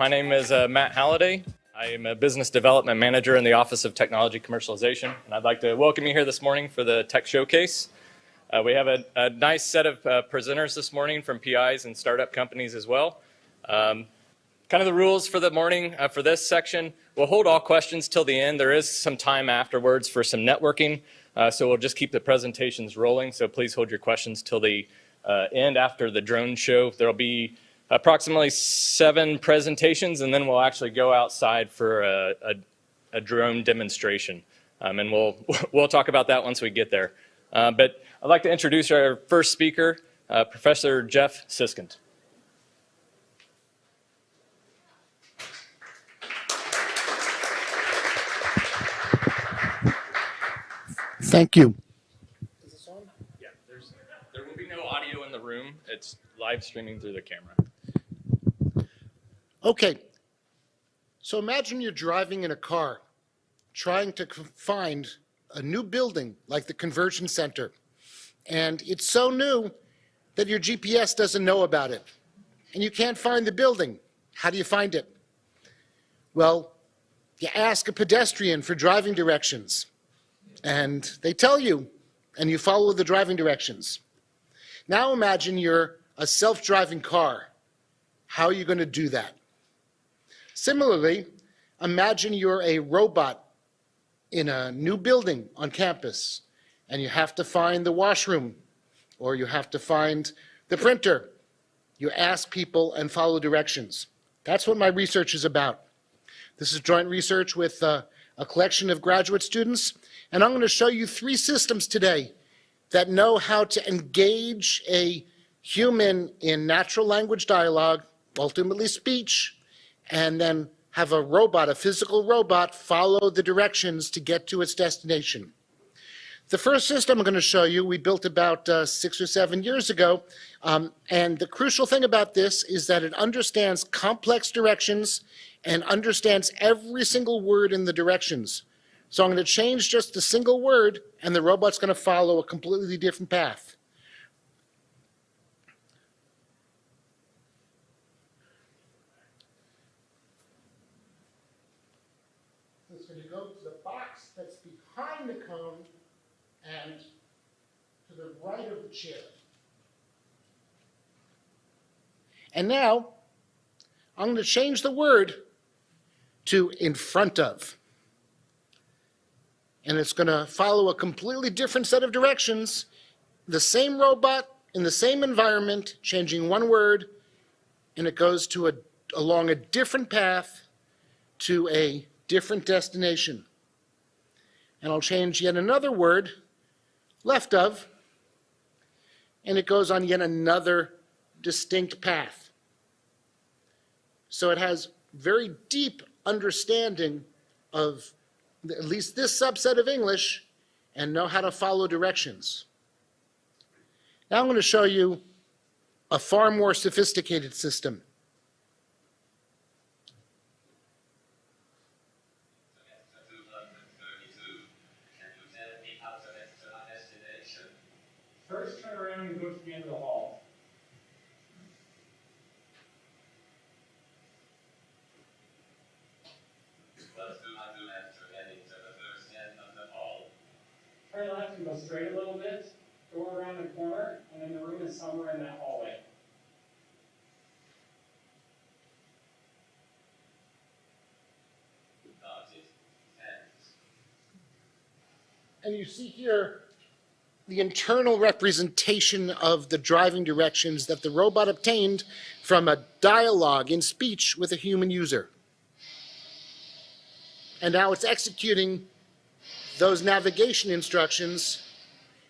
My name is uh, Matt Halliday. I am a business development manager in the Office of Technology Commercialization, and I'd like to welcome you here this morning for the Tech Showcase. Uh, we have a, a, nice set of uh, presenters this morning from PIs and startup companies as well. Um, kind of the rules for the morning uh, for this section. We'll hold all questions till the end. There is some time afterwards for some networking, uh, so we'll just keep the presentations rolling. So please hold your questions till the uh, end after the drone show. There'll be approximately seven presentations, and then we'll actually go outside for a, a, a drone demonstration. Um, and we'll, we'll talk about that once we get there. Uh, but I'd like to introduce our first speaker, uh, Professor Jeff Siskind. Thank you. Yeah, there will be no audio in the room. It's live streaming through the camera. Okay, so imagine you're driving in a car trying to find a new building like the Convergence Center. And it's so new that your GPS doesn't know about it. And you can't find the building. How do you find it? Well, you ask a pedestrian for driving directions. And they tell you, and you follow the driving directions. Now imagine you're a self-driving car. How are you going to do that? Similarly, imagine you're a robot in a new building on campus and you have to find the washroom or you have to find the printer. You ask people and follow directions. That's what my research is about. This is joint research with uh, a collection of graduate students, and I'm going to show you three systems today that know how to engage a human in natural language dialogue, ultimately speech, and then have a robot, a physical robot, follow the directions to get to its destination. The first system I'm going to show you, we built about uh, six or seven years ago. Um, and the crucial thing about this is that it understands complex directions and understands every single word in the directions. So I'm going to change just a single word, and the robot's going to follow a completely different path. behind the cone and to the chair. And now, I'm going to change the word to in front of. And it's going to follow a completely different set of directions. The same robot in the same environment, changing one word, and it goes to a, along a different path to a different destination and I'll change yet another word, left of, and it goes on yet another distinct path. So it has very deep understanding of at least this subset of English and know how to follow directions. Now I'm going to show you a far more sophisticated system. And go to the end of the hall. Let's do not do after heading to the first end of the hall. Turn left and go straight a little bit, go around the corner, and then the room is somewhere in that hallway. And you see here the internal representation of the driving directions that the robot obtained from a dialogue in speech with a human user. And now it's executing those navigation instructions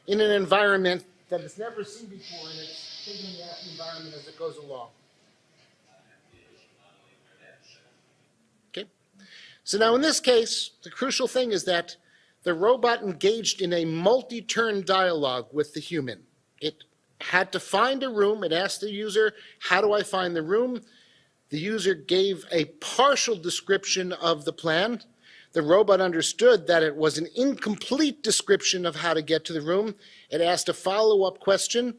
in an environment that it's never seen before, and it's out the environment as it goes along. Okay? So now in this case, the crucial thing is that the robot engaged in a multi-turn dialogue with the human. It had to find a room. It asked the user, how do I find the room? The user gave a partial description of the plan. The robot understood that it was an incomplete description of how to get to the room. It asked a follow-up question.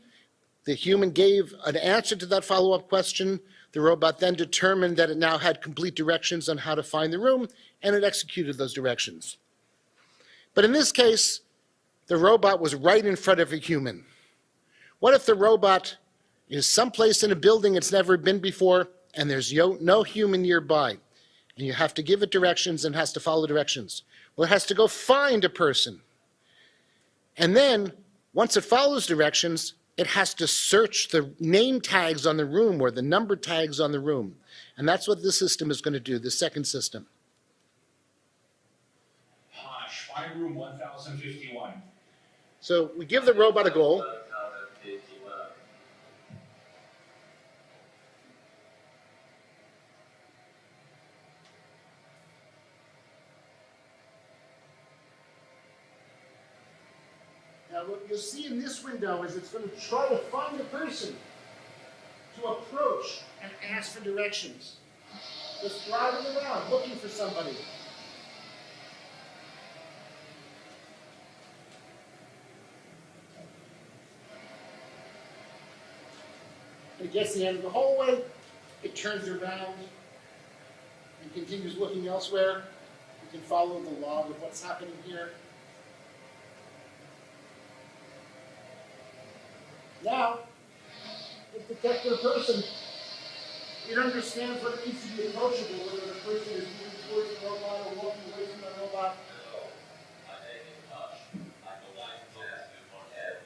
The human gave an answer to that follow-up question. The robot then determined that it now had complete directions on how to find the room, and it executed those directions. But in this case, the robot was right in front of a human. What if the robot is someplace in a building it's never been before, and there's no human nearby, and you have to give it directions and has to follow directions? Well, it has to go find a person. And then, once it follows directions, it has to search the name tags on the room or the number tags on the room. And that's what this system is going to do, the second system. Posh, find room one thousand fifty-one. So we give the robot a goal. One thousand fifty-one. Now, what you'll see in this window is it's going to try to find a person to approach and ask for directions. Just driving around looking for somebody. It gets to the end of the hallway, it turns around and continues looking elsewhere. You can follow the log of what's happening here. Now, detected a person. It understands what it needs to be approachable, whether the person is moving towards the robot or walking away from the robot. Hello, my name is Posh. I would like to ask you for help.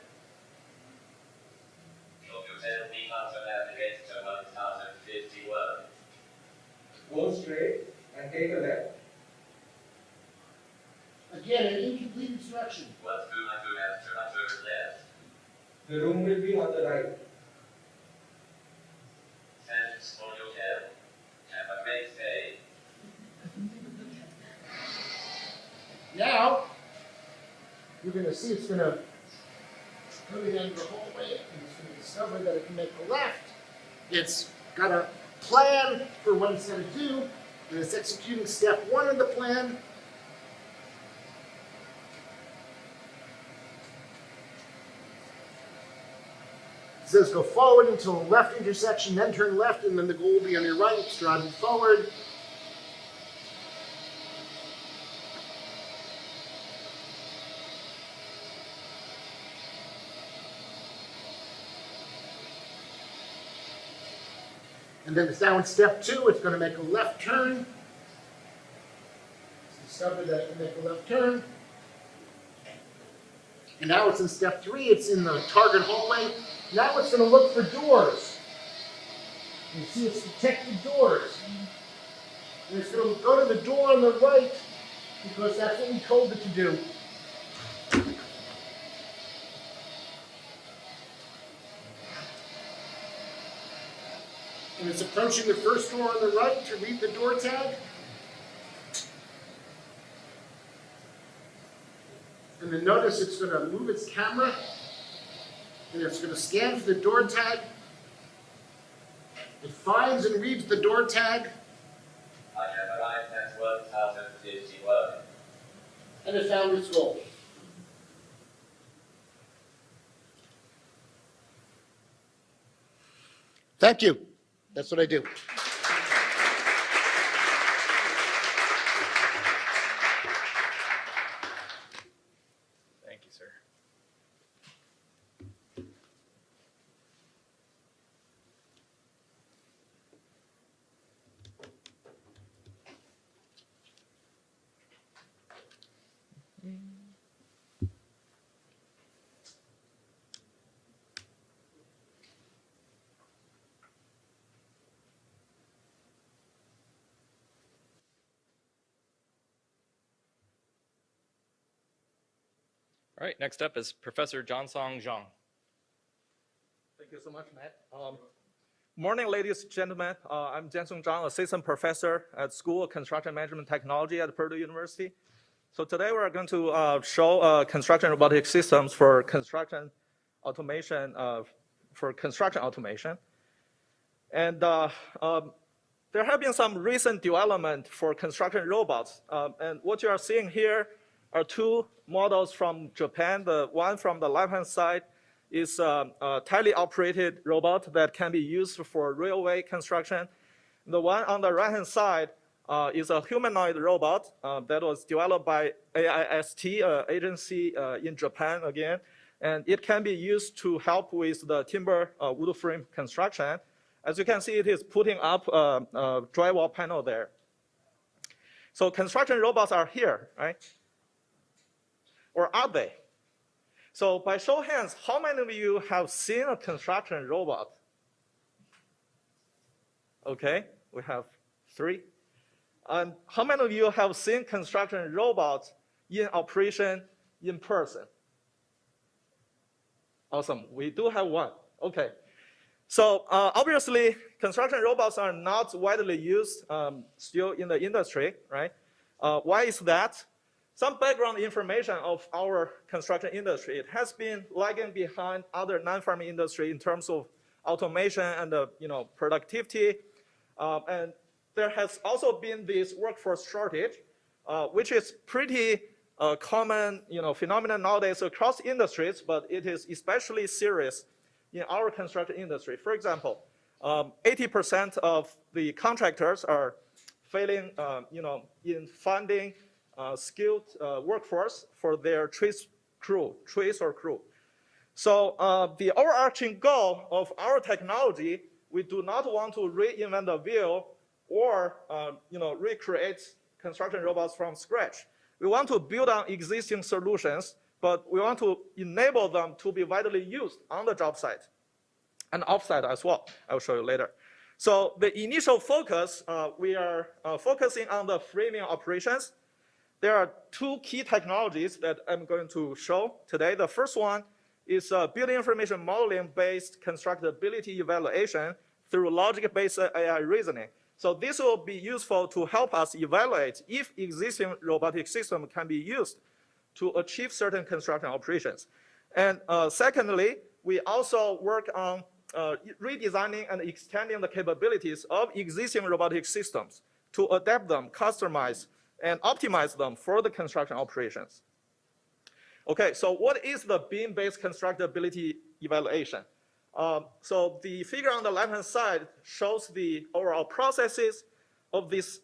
Could you tell me how to navigate to one thousand fifty-one? Go straight and take a left. Again, an incomplete instruction. What do I do after I turn left? The room will be on the right. Thanks for your help. Have a great day. Now, you're going to see it's going to go to the end of the hallway and it's going to discover that it can make a left. It's got a plan for what it's going to do, and it's executing step one of the plan. It says go forward until left intersection, then turn left, and then the goal will be on your right. It's driving forward. And then it's now in step two, it's gonna make a left turn. It's discovered that it can make a left turn. And now it's in step three, it's in the target hallway. Now it's gonna look for doors. You see it's detected doors. And it's gonna go to the door on the right because that's what we told it to do. Approaching the first door on the right to read the door tag. And then notice it's going to move its camera and it's going to scan for the door tag. It finds and reads the door tag I have arrived at one thousand fifty-one. and it found its goal. Thank you. That's what I do. All right, next up is Professor Jiansong Zhang. Thank you so much, Matt. Um, Morning, ladies and gentlemen. Uh, I'm Jiansong Zhang, Assistant Professor at School of Construction Management Technology at Purdue University. So today we're going to uh, show uh, construction robotic systems for construction automation, uh, for construction automation. And uh, um, there have been some recent development for construction robots. Um, and what you are seeing here are two models from Japan. The one from the left-hand side is um, a tele-operated robot that can be used for railway construction. The one on the right-hand side uh, is a humanoid robot uh, that was developed by AIST uh, agency uh, in Japan again, and it can be used to help with the timber uh, wood frame construction. As you can see, it is putting up a, a drywall panel there. So construction robots are here, right? Or are they? So by show of hands, how many of you have seen a construction robot? Okay, we have three. And how many of you have seen construction robots in operation in person? Awesome, we do have one. Okay. So uh, obviously, construction robots are not widely used um, still in the industry, right? Uh, why is that? Some background information of our construction industry. It has been lagging behind other non-farming industry in terms of automation and uh, you know productivity. Um, and there has also been this workforce shortage, uh, which is pretty uh, common you know, phenomenon nowadays across industries, but it is especially serious in our construction industry. For example, 80% um, of the contractors are failing um, you know, in finding uh, skilled uh, workforce for their trace crew, trace or crew. So uh, the overarching goal of our technology, we do not want to reinvent the wheel or uh, you know, recreate construction robots from scratch. We want to build on existing solutions, but we want to enable them to be widely used on the job site and offsite as well. I'll show you later. So the initial focus, uh, we are uh, focusing on the framing operations. There are two key technologies that I'm going to show today. The first one is uh, building information modeling based constructability evaluation through logic-based AI reasoning. So this will be useful to help us evaluate if existing robotic system can be used to achieve certain construction operations. And uh, secondly, we also work on uh, redesigning and extending the capabilities of existing robotic systems to adapt them, customize, and optimize them for the construction operations. Okay, so what is the BIM-based constructability evaluation? Um, so the figure on the left-hand side shows the overall processes of this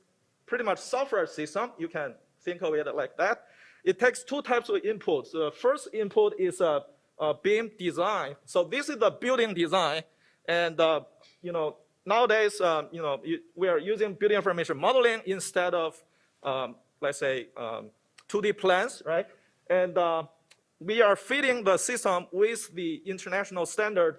pretty much software system. You can think of it like that. It takes two types of inputs. The first input is a, a BIM design. So this is the building design. And, uh, you know, nowadays, um, you know, we are using building information modeling instead of, um, let's say, 2D um, plans, right? And uh, we are feeding the system with the international standard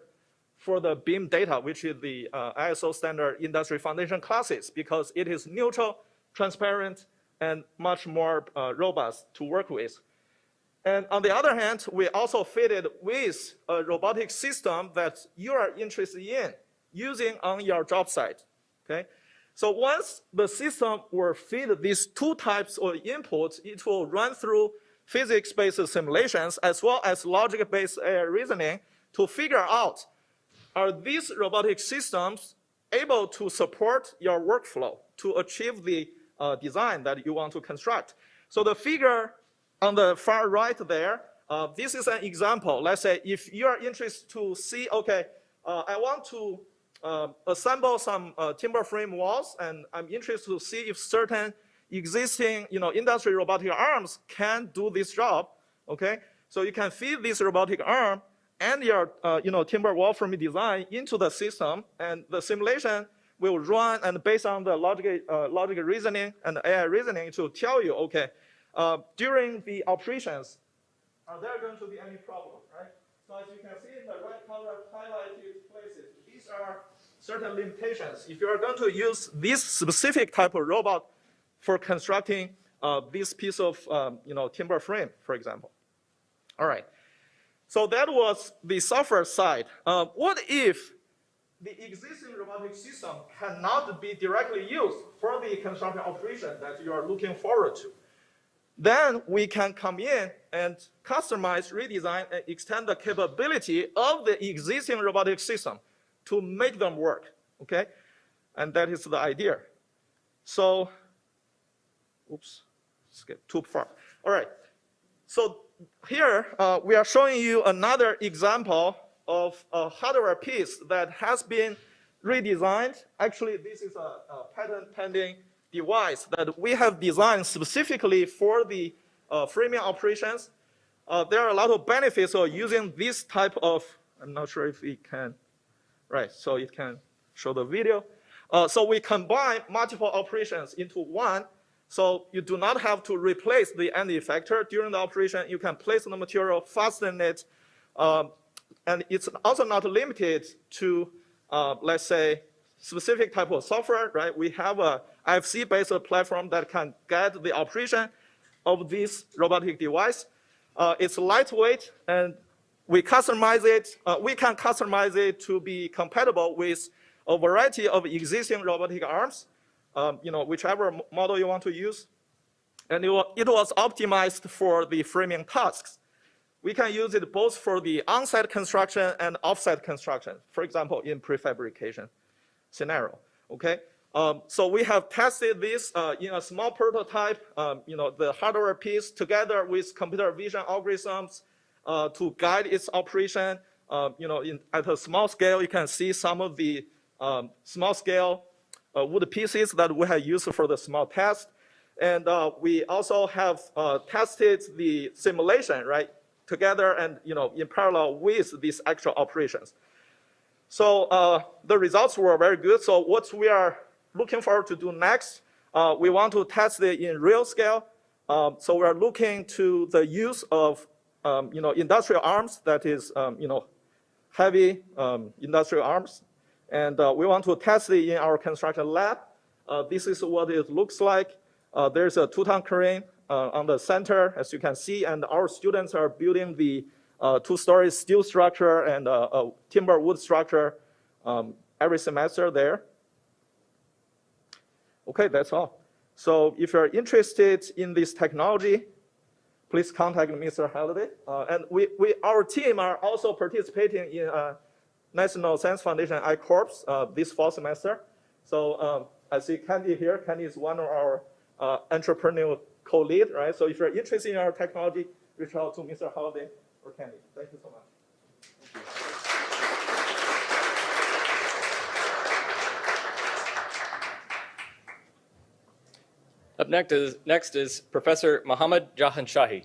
for the BIM data, which is the uh, ISO standard industry foundation classes, because it is neutral, transparent, and much more uh, robust to work with. And on the other hand, we also fitted with a robotic system that you are interested in using on your job site, okay? So once the system will feed these two types of inputs, it will run through physics-based simulations as well as logic-based reasoning to figure out are these robotic systems able to support your workflow to achieve the uh, design that you want to construct? So the figure on the far right there, uh, this is an example. Let's say if you are interested to see, okay, uh, I want to uh, assemble some uh, timber frame walls, and I'm interested to see if certain existing, you know, industry robotic arms can do this job. Okay, so you can feed this robotic arm and your uh, you know, timber wall frame design into the system, and the simulation will run and based on the logic, uh, logic reasoning and AI reasoning to tell you, okay, uh, during the operations, are there going to be any problem, right? So as you can see in the right color highlighted places, these are certain limitations. If you are going to use this specific type of robot for constructing uh, this piece of um, you know, timber frame, for example. All right. So that was the software side. Uh, what if the existing robotic system cannot be directly used for the construction operation that you are looking forward to? Then we can come in and customize, redesign, and extend the capability of the existing robotic system to make them work, okay? And that is the idea. So, oops, skip too far. All right, so here, uh, we are showing you another example of a hardware piece that has been redesigned. Actually, this is a, a patent pending device that we have designed specifically for the uh, framing operations. Uh, there are a lot of benefits of using this type of, I'm not sure if we can, right, so it can show the video. Uh, so we combine multiple operations into one, so you do not have to replace the end effector during the operation. You can place the material, fasten it, um, and it's also not limited to, uh, let's say, specific type of software, right? We have a IFC-based platform that can guide the operation of this robotic device. Uh, it's lightweight, and we customize it. Uh, we can customize it to be compatible with a variety of existing robotic arms, um, you know, whichever model you want to use. And it, it was optimized for the framing tasks. We can use it both for the on-site construction and off-site construction, for example, in prefabrication scenario, okay? Um, so we have tested this uh, in a small prototype, um, you know, the hardware piece together with computer vision algorithms uh, to guide its operation. Uh, you know, in, at a small scale, you can see some of the um, small scale uh, wood pieces that we have used for the small test. And uh, we also have uh, tested the simulation, right, together and, you know, in parallel with these actual operations. So uh, the results were very good. So what we are looking forward to do next, we want to test it in real scale. Um, so we're looking to the use of, um, you know, industrial arms, that is, um, you know, heavy um, industrial arms and uh, we want to test it in our construction lab. Uh, this is what it looks like. Uh, there's a two-ton crane uh, on the center, as you can see, and our students are building the uh, two-story steel structure and uh, a timber wood structure um, every semester there. Okay, that's all. So if you're interested in this technology, please contact Mr. Halliday. and we, we, our team are also participating in National Science Foundation I-Corps uh, this fall semester. So um, I see Candy here. Candy is one of our uh, entrepreneurial co-lead, right? So if you're interested in our technology, reach out to Mr. Halliday or Candy. Thank you so much. Up next is, next is Professor Mohammad Jahanshahi.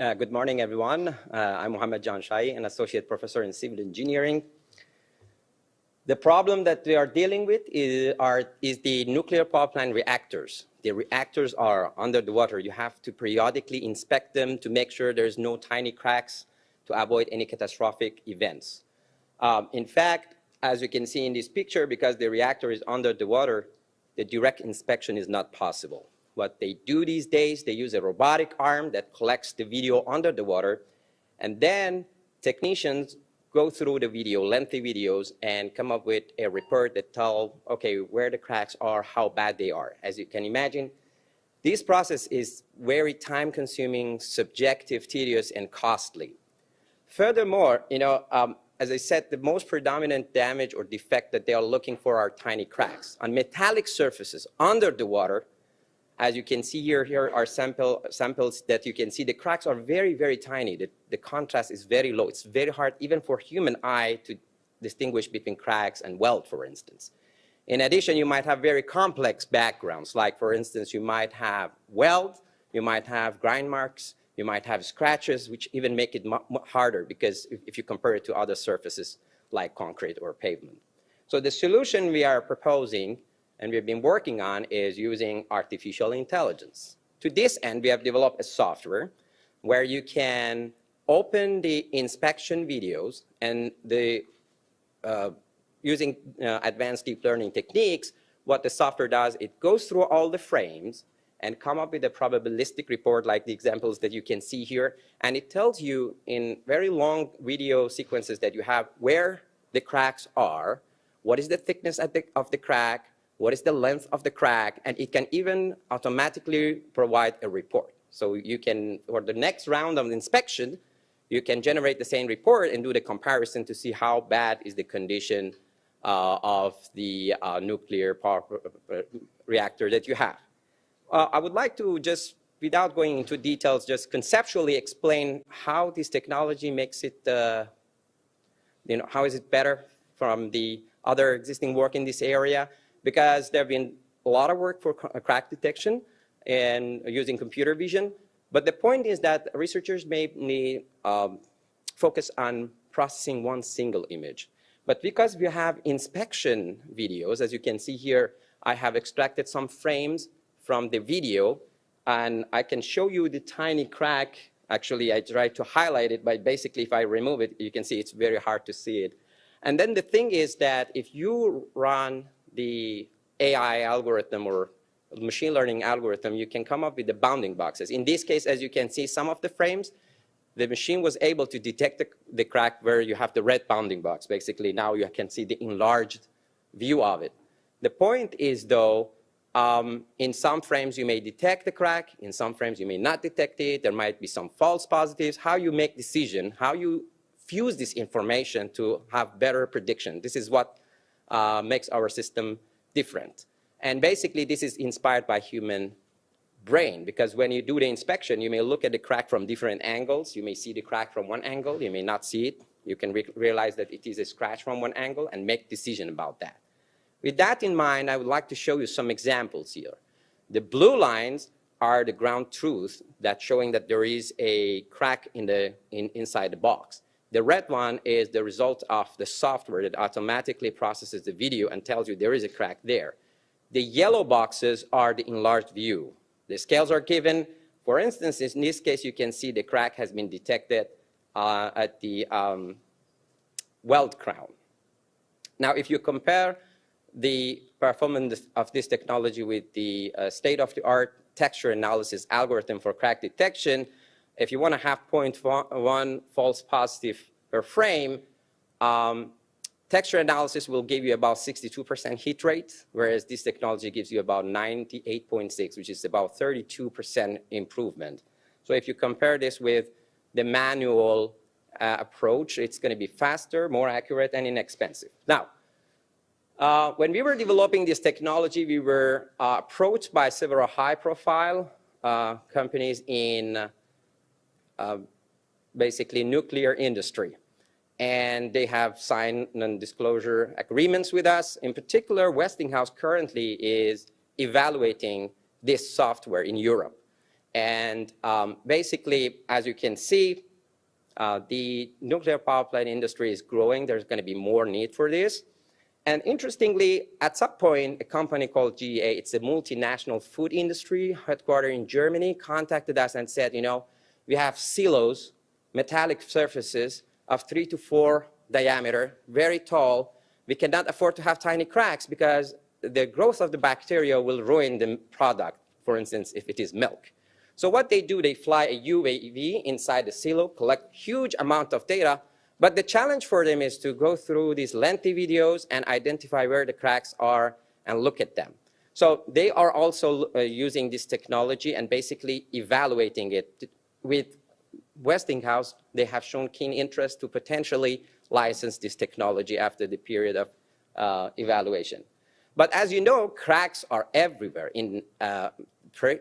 Uh, good morning, everyone. Uh, I'm Mohammed Jahanshahi, an associate professor in civil engineering. The problem that we are dealing with is, are, is the nuclear power plant reactors. The reactors are under the water. You have to periodically inspect them to make sure there's no tiny cracks to avoid any catastrophic events. Um, in fact, as you can see in this picture, because the reactor is under the water, the direct inspection is not possible. What they do these days, they use a robotic arm that collects the video under the water, and then technicians go through the video, lengthy videos, and come up with a report that tell, okay, where the cracks are, how bad they are. As you can imagine, this process is very time-consuming, subjective, tedious, and costly. Furthermore, you know, um, as I said, the most predominant damage or defect that they are looking for are tiny cracks. On metallic surfaces under the water, as you can see here, here are sample, samples that you can see the cracks are very, very tiny. The, the contrast is very low. It's very hard even for human eye to distinguish between cracks and weld, for instance. In addition, you might have very complex backgrounds, like for instance, you might have weld, you might have grind marks, you might have scratches, which even make it harder because if, if you compare it to other surfaces like concrete or pavement. So the solution we are proposing and we've been working on is using artificial intelligence. To this end, we have developed a software where you can open the inspection videos and the uh, using uh, advanced deep learning techniques, what the software does, it goes through all the frames and come up with a probabilistic report like the examples that you can see here. And it tells you in very long video sequences that you have where the cracks are, what is the thickness the, of the crack, what is the length of the crack, and it can even automatically provide a report. So you can, for the next round of inspection, you can generate the same report and do the comparison to see how bad is the condition uh, of the uh, nuclear power uh, reactor that you have. Uh, I would like to just, without going into details, just conceptually explain how this technology makes it, uh, you know, how is it better from the other existing work in this area, because there have been a lot of work for crack detection and using computer vision. But the point is that researchers may um, focus on processing one single image. But because we have inspection videos, as you can see here, I have extracted some frames from the video, and I can show you the tiny crack. Actually, I tried to highlight it, but basically if I remove it, you can see it's very hard to see it. And then the thing is that if you run the AI algorithm or machine learning algorithm, you can come up with the bounding boxes. In this case, as you can see, some of the frames, the machine was able to detect the, the crack where you have the red bounding box. Basically, now you can see the enlarged view of it. The point is, though, um, in some frames you may detect the crack, in some frames you may not detect it, there might be some false positives. How you make decision, how you fuse this information to have better prediction. This is what uh, makes our system different. And basically this is inspired by human brain because when you do the inspection, you may look at the crack from different angles. You may see the crack from one angle, you may not see it. You can re realize that it is a scratch from one angle and make decision about that. With that in mind, I would like to show you some examples here. The blue lines are the ground truth that's showing that there is a crack in the, in, inside the box. The red one is the result of the software that automatically processes the video and tells you there is a crack there. The yellow boxes are the enlarged view. The scales are given. For instance, in this case, you can see the crack has been detected uh, at the um, weld crown. Now, if you compare the performance of this technology with the uh, state-of-the-art texture analysis algorithm for crack detection, if you want to have 0.1 false positive per frame, um, texture analysis will give you about 62% hit rate, whereas this technology gives you about 98.6, which is about 32% improvement. So if you compare this with the manual uh, approach, it's going to be faster, more accurate, and inexpensive. Now, uh, when we were developing this technology, we were uh, approached by several high-profile uh, companies in uh, basically nuclear industry. And they have signed non-disclosure agreements with us. In particular, Westinghouse currently is evaluating this software in Europe. And um, basically, as you can see, uh, the nuclear power plant industry is growing. There's going to be more need for this. And interestingly, at some point, a company called GEA, it's a multinational food industry headquartered in Germany, contacted us and said, you know, we have silos, metallic surfaces of three to four diameter, very tall. We cannot afford to have tiny cracks because the growth of the bacteria will ruin the product, for instance, if it is milk. So what they do, they fly a UAV inside the silo, collect huge amount of data, but the challenge for them is to go through these lengthy videos and identify where the cracks are and look at them. So they are also uh, using this technology and basically evaluating it with Westinghouse, they have shown keen interest to potentially license this technology after the period of uh, evaluation. But as you know, cracks are everywhere. In uh, pre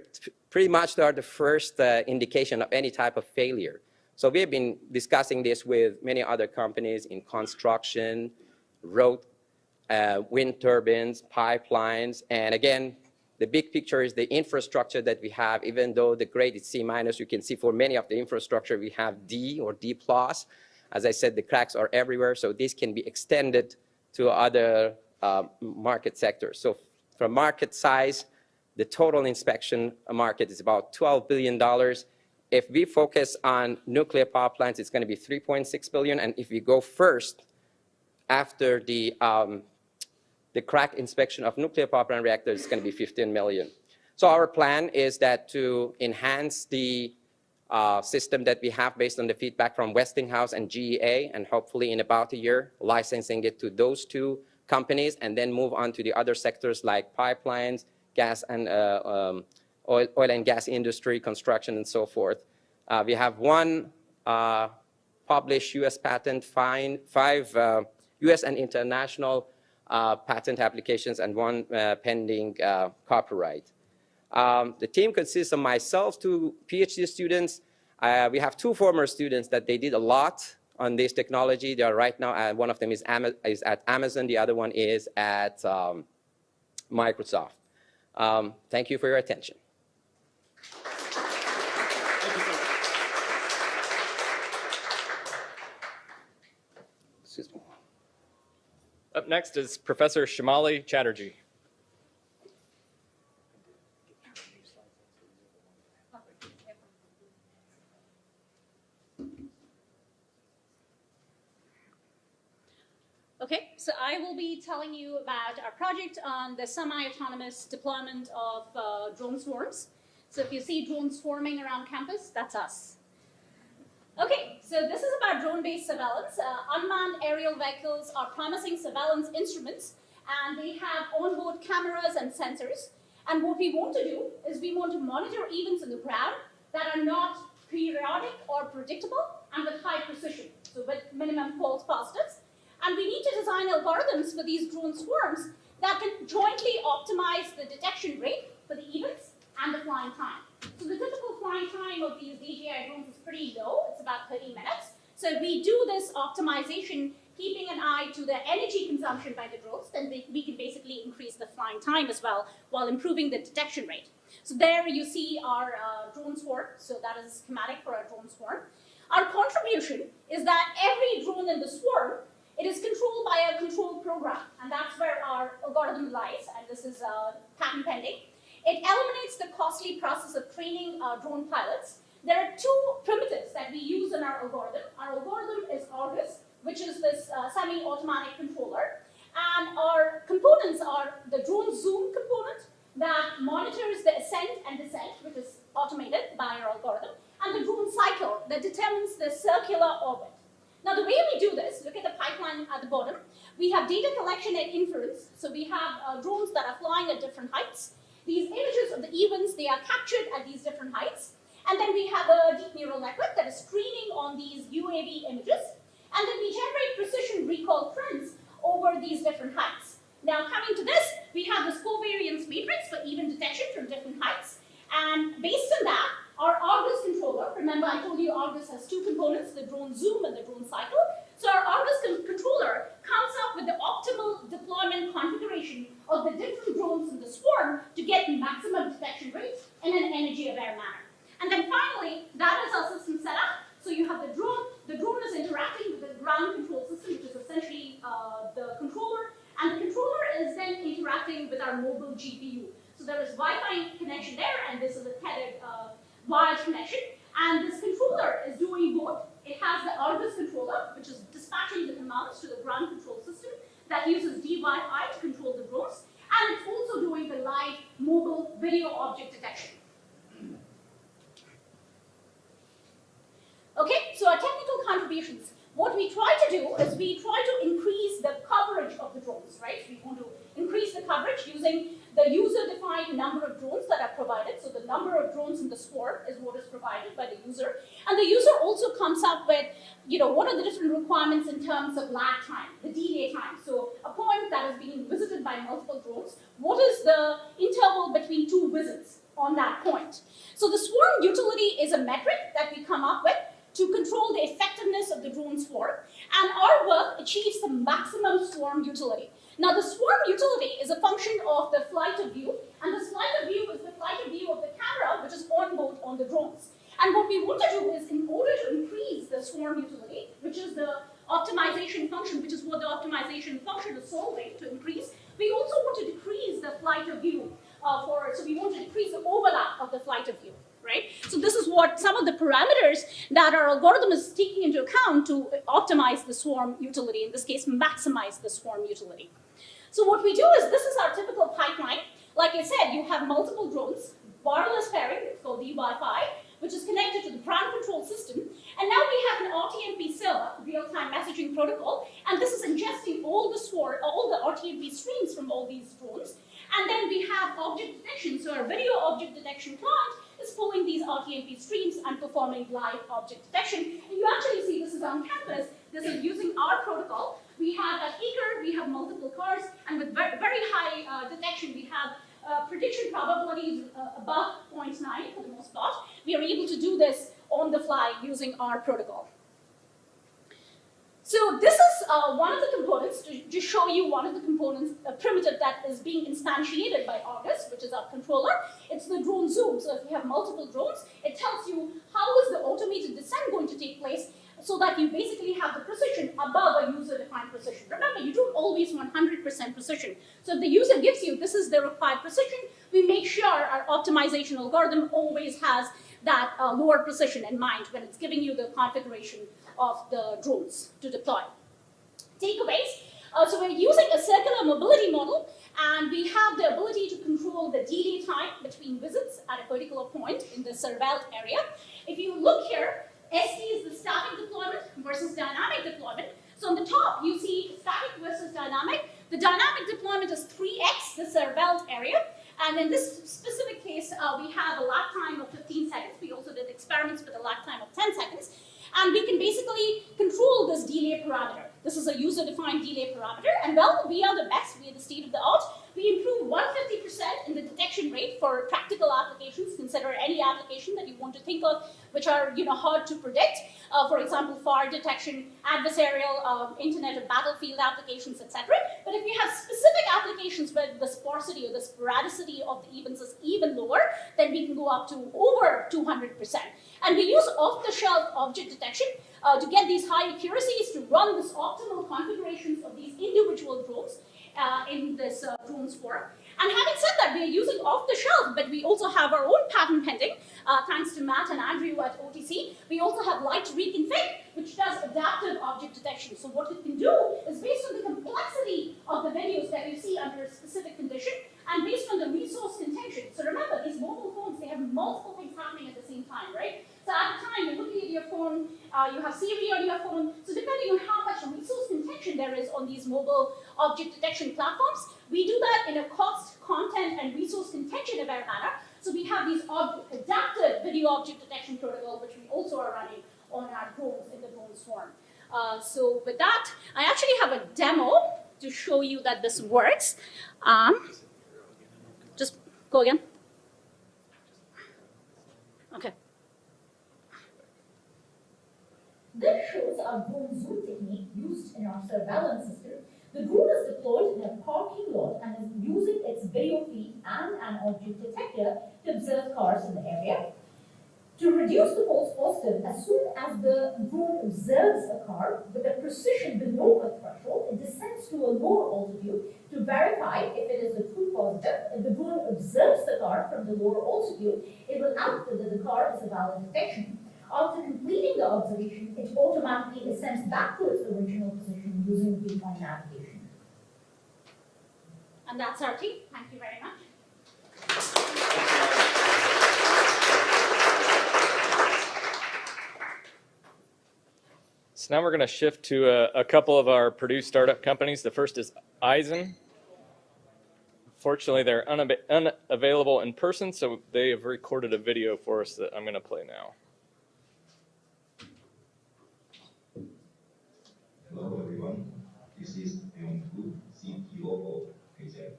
pretty much they are the first uh, indication of any type of failure. So we have been discussing this with many other companies in construction, road, uh, wind turbines, pipelines, and again, the big picture is the infrastructure that we have, even though the grade is C minus, you can see for many of the infrastructure we have D or D plus. As I said, the cracks are everywhere, so this can be extended to other uh, market sectors. So from market size, the total inspection market is about $12 billion. If we focus on nuclear power plants, it's going to be 3.6 billion. And if we go first after the um, the crack inspection of nuclear power plant reactors it's going to be 15 million. So our plan is that to enhance the uh, system that we have based on the feedback from Westinghouse and GEA, and hopefully in about a year, licensing it to those two companies, and then move on to the other sectors like pipelines, gas and uh, um, oil, oil, and gas industry, construction, and so forth. Uh, we have one uh, published U.S. patent, five US uh, and international uh, patent applications and one uh, pending uh, copyright. Um, the team consists of myself, two PhD students. We have two former students that they did a lot on this technology. They are right now, one of them is, is at Amazon, the other one is at um, Microsoft. Um, thank you for your attention. Excuse me. Up next is Professor Somali Chaterji. Okay, so I will be telling you about our project on the semi-autonomous deployment of uh, drone swarms. So if you see drones swarming around campus, that's us. Okay, so this is about drone-based surveillance. Uh, unmanned aerial vehicles are promising surveillance instruments, and they have onboard cameras and sensors. And what we want to do is we want to monitor events on the ground that are not periodic or predictable and with high precision, so with minimum false positives. And we need to design algorithms for these drone swarms that can jointly optimize the detection rate for the events and the flying time. So the typical flying time of these DJI drones is pretty low. It's about 30 minutes. So if we do this optimization, keeping an eye to the energy consumption by the drones, then we, we can basically increase the flying time as well while improving the detection rate. So there you see our uh, drone swarm. So that is a schematic for our drone swarm. Our contribution is that every drone in the swarm it is controlled by a control program, and that's where our algorithm lies, and this is uh, patent pending. It eliminates the costly process of training uh, drone pilots. There are two primitives that we use in our algorithm. Our algorithm is Argus, which is this uh, semi-automatic controller, and our components are the drone zoom component that monitors the ascent and descent, which is automated by our algorithm, and the drone cycle that determines the circular orbit. Now, the way we do this, look at the pipeline at the bottom. We have data collection and inference. So we have uh, drones that are flying at different heights. These images of the events, they are captured at these different heights. And then we have a deep neural network that is screening on these UAV images. And then we generate precision recall trends over these different heights. Now, coming to this, we have this covariance matrix for even detection from different heights. And based on that, our Argus controller, remember I told you Argus has two components, the drone zoom and the drone cycle. So our Argus controller comes up with the optimal deployment configuration of the different drones in the swarm to get maximum detection rates in an energy-aware manner. And then finally, that is our system setup. So you have the drone, the drone is interacting with the ground control system, which is essentially uh, the controller, and the controller is then interacting with our mobile GPU. So there is Wi-Fi connection there, and this is a tethered uh, wired connection. And this controller is doing both. It has the Argus controller, which is dispatching the commands to the ground control system that uses DJI to control the drones. And it's also doing the live mobile video object detection. Okay, so our technical contributions. What we try to do is we try to increase the coverage of the drones, right? We want to increase the coverage using the user-defined number of drones that are provided. So the number of drones in the swarm is what is provided by the user. And the user also comes up with, you know, what are the different requirements in terms of lag time, the delay time. So a point that is being visited by multiple drones, what is the interval between two visits on that point? So the swarm utility is a metric that we come up with to control the effectiveness of the drone swarm. And our work achieves the maximum swarm utility. Now the swarm utility is a function of the flight of view, and the flight of view is the flight of view of the camera, which is on board on the drones. And what we want to do is, in order to increase the swarm utility, which is the optimization function, which is what the optimization function is solving to increase, we also want to decrease the flight of view uh, for, so we want to decrease the overlap of the flight of view right? So this is what some of the parameters that our algorithm is taking into account to optimize the swarm utility, in this case, maximize the swarm utility. So what we do is, this is our typical pipeline. Like I said, you have multiple drones, wireless pairing, it's called DY5, which is connected to the ground control system. And now we have an RTMP server, real-time messaging protocol, and this is ingesting all the swarm, all the RTMP streams from all these drones. And then we have object detection, so our video object detection client is pulling these RTMP streams and performing live object detection. And you actually see this is on campus. This is using our protocol, we have at Eaker, we have multiple cars, and with very, very high uh, detection, we have uh, prediction probabilities uh, above 0.9 for the most part. We are able to do this on the fly using our protocol. So this is uh, one of the components, to just show you one of the components, a primitive that is being instantiated by August, which is our controller. It's the drone zoom. So if you have multiple drones, it tells you how is the automated descent going to take place so that you basically have the precision above a user-defined precision. Remember, you don't always want 100% precision. So if the user gives you, this is the required precision, we make sure our optimization algorithm always has that uh, lower precision in mind when it's giving you the configuration of the drones to deploy. Takeaways. Uh, so we're using a circular mobility model and we have the ability to control the delay time between visits at a particular point in the surveilled area. If you look here, ST is the static deployment versus dynamic deployment. So on the top, you see static versus dynamic. The dynamic deployment is 3x the surveilled area. And in this specific case, uh, we have a lag time of 15 seconds. We also did experiments with a lag time of 10 seconds. And we can basically control this delay parameter. This is a user-defined delay parameter. And well, we are the best. We are the state of the art. We improved 150% in the detection rate for practical applications. Consider any application that you want to think of, which are you know hard to predict. Uh, for example, fire detection, adversarial, um, internet of battlefield applications, etc. But if you have specific applications where the sparsity or the sporadicity of the events is even lower, then we can go up to over 200%. And we use off-the-shelf object detection uh, to get these high accuracies to run this optimal configurations of these individual drones uh, in this uh, drone swarm. And having said that, we are using off-the-shelf, but we also have our own patent pending, uh, thanks to Matt and Andrew at OTC. We also have LiteReconfig, which does adaptive object detection. So what it can do is based on the complexity of the videos that you see under a specific condition, and based on the resource contention. So remember, these mobile phones, they have multiple things happening at the same time, right? So at a time, you're looking at your phone, uh, you have Siri on your phone. So depending on how much resource contention there is on these mobile object detection platforms, we do that in a cost, content, and resource contention aware manner. So we have these adaptive video object detection protocol, which we also are running on our drones in the drone swarm. Uh, so with that, I actually have a demo to show you that this works. Um, just go again. Okay. This shows our drone zoom technique used in our surveillance system. The drone is deployed in a parking lot and is using its video feed and an object detector to observe cars in the area. To reduce the false positive, as soon as the drone observes a car with a precision below a threshold, it descends to a lower altitude to verify if it is a true positive. If the drone observes the car from the lower altitude, it will output that the car is a valid detection. After completing the observation, it automatically ascends back to its original position using the beacon navigation. And that's our team. Thank you very much. So now we're going to shift to a, a, couple of our Purdue startup companies. The first is Aizen. Fortunately, they're unavailable in person, so they have recorded a video for us that I'm going to play now. Hello everyone, this is Yong Gu, CTO of Aizen.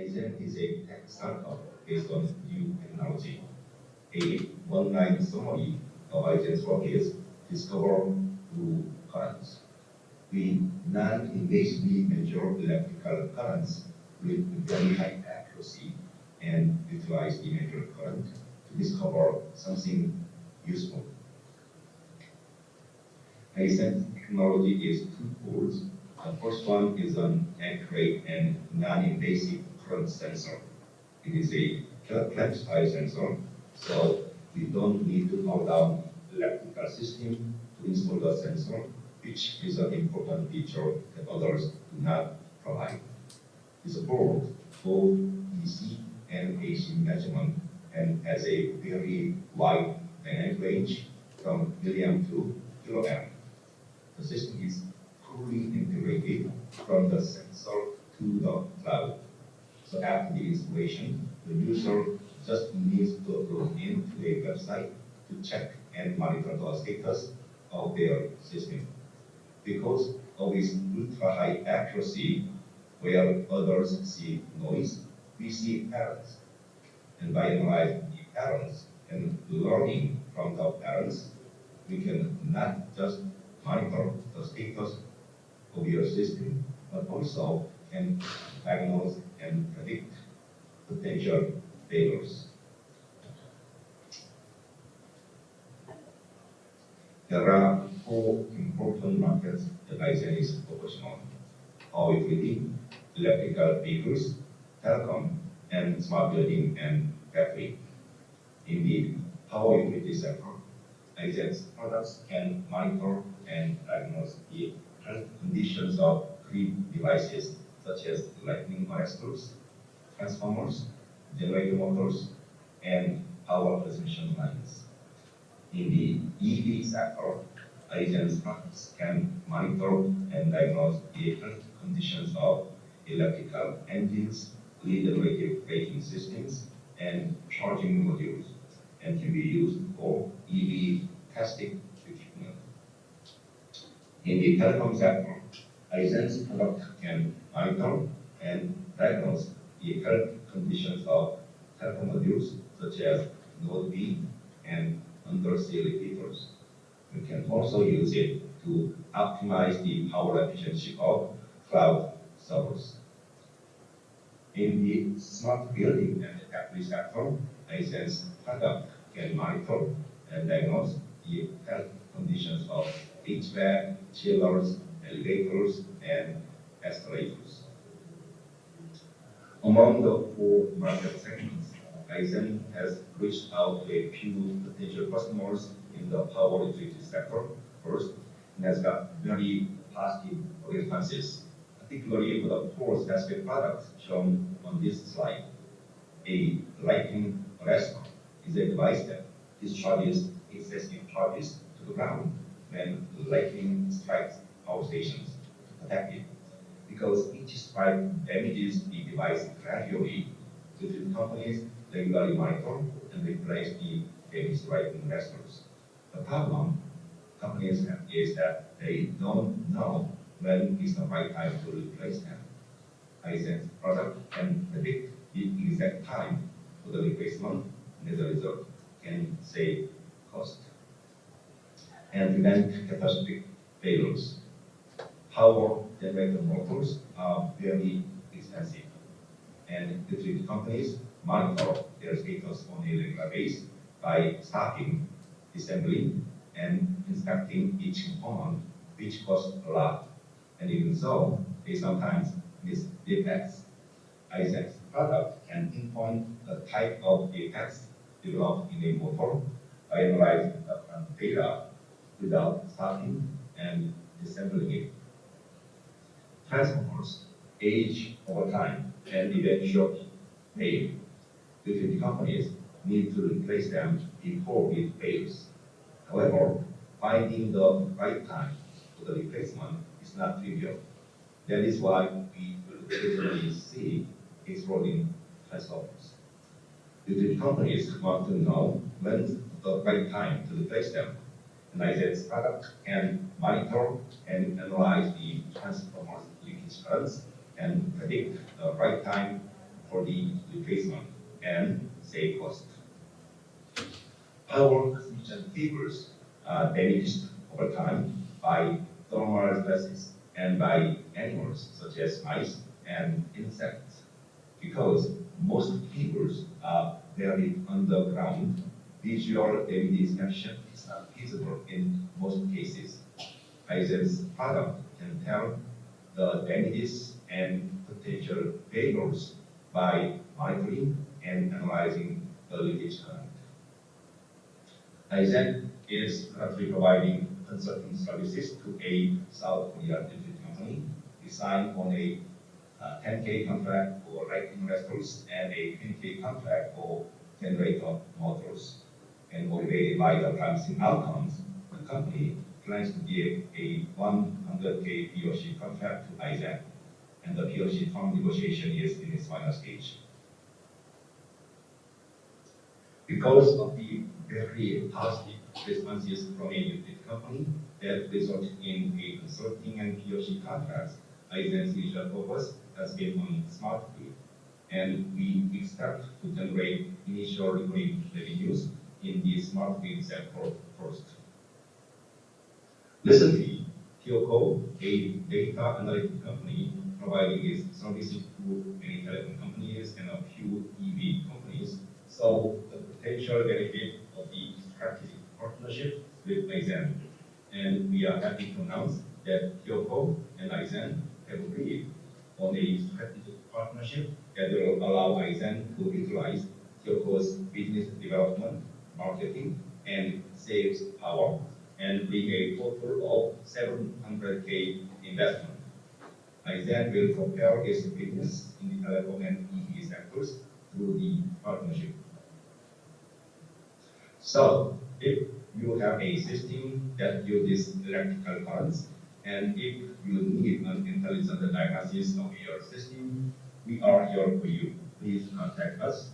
Aizen is a tech startup based on new technology. A one-line summary of Aizen's work is discover through currents. We non-invasively measure electrical currents with very high accuracy and utilize the measured current to discover something useful. Aizen technology is twofold. The first one is an accurate and non-invasive current sensor. It is a clamped sensor, so we don't need to power down electrical system to install the sensor, which is an important feature that others do not provide. It supports both DC and AC measurement and has a very wide dynamic range from milliamp to kiloamp the system is fully integrated from the sensor to the cloud. So after the installation, the user just needs to log into a website to check and monitor the status of their system. because of its ultra-high accuracy, where others see noise, we see patterns. And by analyzing the patterns and learning from the patterns, we can not just monitor the status of your system, but also can diagnose and predict potential failures. There are four important markets that Aizen is focusing on. Utility, electrical vehicles, telecom, and smart building and battery. In the power utility sector, Aizen's products can monitor and diagnose the health conditions of grid devices such as lightning arresters, transformers, generator motors, and power transmission lines. In the EV sector, agents can monitor and diagnose health conditions of electrical engines, regenerative braking systems, and charging modules, and can be used for EV testing equipment. In the telecom sector, product can monitor and diagnose the health conditions of telecom modules such as Node B and undersea repeaters. We can also use it to optimize the power efficiency of cloud servers. In the smart building and factory sector, Aizen's product can monitor and diagnose the health conditions of HVAC, chillers, elevators, and escalators. Among the four market segments, Aizen has reached out to a few potential customers in the power utility sector first, and has got very positive responses, particularly for the four specific products shown on this slide. A lightning arrestor is a device that discharges excessive charges to the ground when lightning strikes power stations it. Because each strike damages the device gradually, utility companies regularly monitor and replace the damaged lightning arresters. The problem companies have is that they don't know when is the right time to replace them. Aizen's product can predict the exact time for the replacement, and as a result, can save cost and prevent catastrophic failures. Power generator motors um, are very expensive, and utility companies monitor their status on a regular basis by starting, assembling, and inspecting each component, which costs a lot. And even so, they sometimes miss defects. Aizen's product can pinpoint the type of defects developed in a motor by analyzing the data without starting and assembling it. Transformers age over time and eventually fail. Utility companies need to replace them before it fails. However, finding the right time for the replacement is not trivial. That is why we regularly see exploding transformers. Utility companies want to know when the right time to replace them. And Aizen's product can monitor and analyze the transformer's leakage currents and predict the right time for the replacement and save cost. Power transmission fibers are damaged over time by thermal stresses and by animals such as mice and insects. Because most fibers are buried underground, visual damage detection is not feasible in most cases. Aizen's product can tell the damages and potential failures by monitoring and analyzing the leakage current. ISN is currently providing consulting services to a South Korean utility company designed on a uh, 10K contract for lighting arresters and a 20K contract for generator motors. And motivated by the promising outcomes, the company plans to give a 100K POC contract to Aizen, and the POC term negotiation is in its final stage. Because of the very positive responses from a utility company that resulted in a consulting and POC contracts, Aizen's initial focus has been on smart grid, and we expect to generate initial recurring revenues in the smart grid sector first. Recently, Kyoko, a data analytic company providing its services to many telecom companies and a few EV companies, saw the potential benefit of the strategic partnership with Aizen. And we are happy to announce that Kyoko and Aizen have agreed on a strategic partnership that will allow Aizen to utilize Kyoko's business development, marketing, and sales power and bring a total of 700K investment. I then will propel its business in the telecom and EV sectors through the partnership. So, if you have a system that uses electrical currents, and if you need an intelligent diagnosis of your system, we are here for you. Please contact us.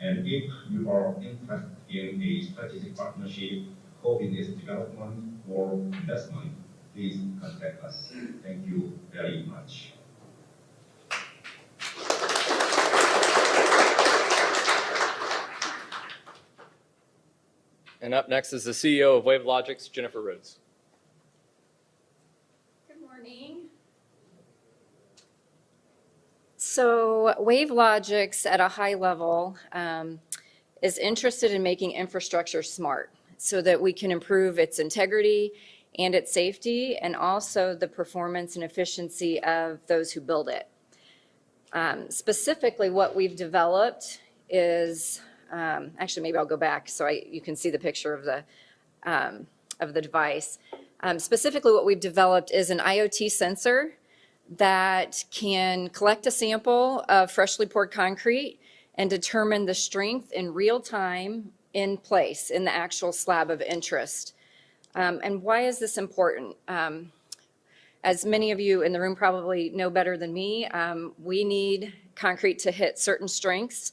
And if you are interested in a strategic partnership, co-business development, or investment, please contact us. Thank you very much. And up next is the CEO of WaveLogix, Jennifer Rhodes. Good morning. So WaveLogix at a high level um, is interested in making infrastructure smart so that we can improve its integrity and its safety and also the performance and efficiency of those who build it. Um, specifically, what we've developed is um, actually, maybe I'll go back so I, you can see the picture of the, um, of the device. Um, specifically, what we've developed is an IoT sensor that can collect a sample of freshly poured concrete and determine the strength in real time in place in the actual slab of interest. Um, and why is this important? Um, as many of you in the room probably know better than me, um, we need concrete to hit certain strengths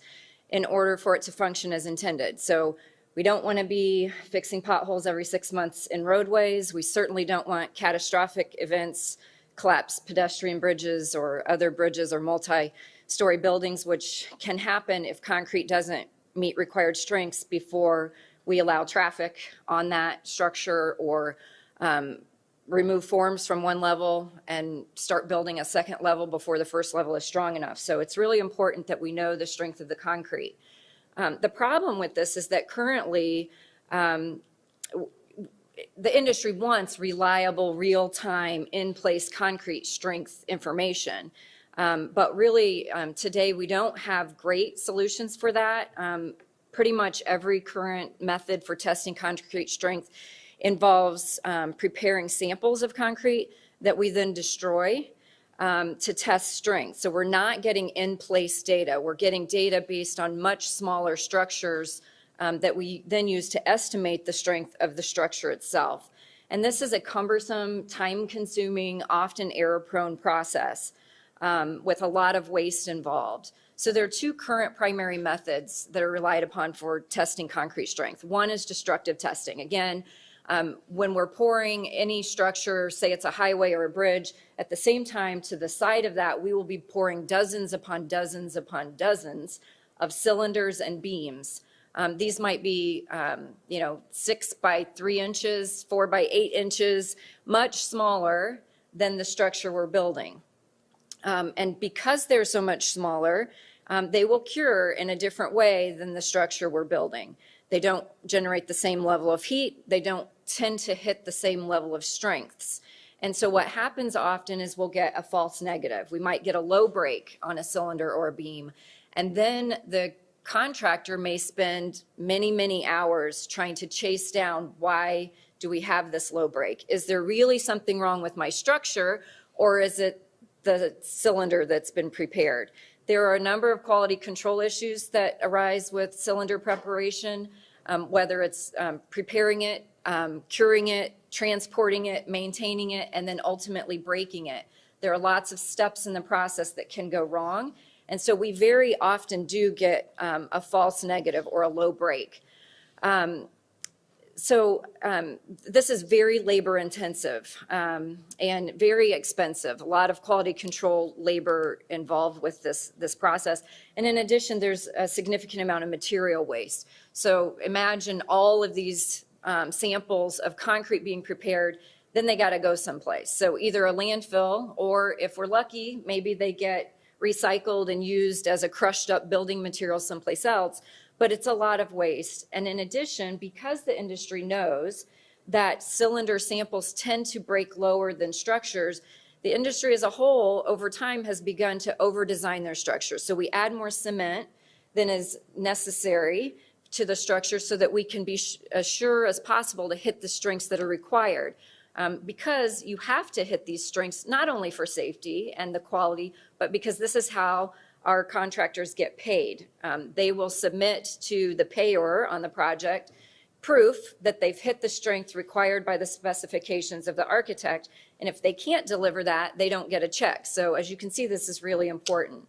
in order for it to function as intended. So we don't want to be fixing potholes every six months in roadways. We certainly don't want catastrophic events, collapse pedestrian bridges or other bridges or multi-story buildings, which can happen if concrete doesn't meet required strengths before we allow traffic on that structure or um, remove forms from one level and start building a second level before the first level is strong enough. So it's really important that we know the strength of the concrete. Um, the problem with this is that currently um, the industry wants reliable, real-time, in-place concrete strength information. Um, but really, um, today we don't have great solutions for that. Um, pretty much every current method for testing concrete strength involves um, preparing samples of concrete that we then destroy um, to test strength. So we're not getting in-place data. We're getting data based on much smaller structures um, that we then use to estimate the strength of the structure itself. And this is a cumbersome, time-consuming, often error-prone process um, with a lot of waste involved. So there are two current primary methods that are relied upon for testing concrete strength. One is destructive testing. Again, um, when we're pouring any structure, say it's a highway or a bridge, at the same time to the side of that, we will be pouring dozens upon dozens upon dozens of cylinders and beams. Um, these might be, um, you know, six by three inches, four by eight inches, much smaller than the structure we're building. Um, and because they're so much smaller, um, they will cure in a different way than the structure we're building. They don't generate the same level of heat. They don't tend to hit the same level of strengths. And so what happens often is we'll get a false negative. We might get a low break on a cylinder or a beam. And then the contractor may spend many, many hours trying to chase down why do we have this low break? Is there really something wrong with my structure or is it the cylinder that's been prepared? There are a number of quality control issues that arise with cylinder preparation, um, whether it's um, preparing it, um, curing it, transporting it, maintaining it, and then ultimately breaking it. There are lots of steps in the process that can go wrong. And so we very often do get um, a false negative or a low break. So um, this is very labor intensive um, and very expensive. A lot of quality control labor involved with this, this process. And in addition, there's a significant amount of material waste. So imagine all of these um, samples of concrete being prepared, then they got to go someplace. So either a landfill or if we're lucky, maybe they get recycled and used as a crushed up building material someplace else but it's a lot of waste. And in addition, because the industry knows that cylinder samples tend to break lower than structures, the industry as a whole over time has begun to over-design their structures. So we add more cement than is necessary to the structure so that we can be as sure as possible to hit the strengths that are required. Um, because you have to hit these strengths not only for safety and the quality, but because this is how our contractors get paid. Um, they will submit to the payer on the project proof that they've hit the strength required by the specifications of the architect. And if they can't deliver that, they don't get a check. So as you can see, this is really important.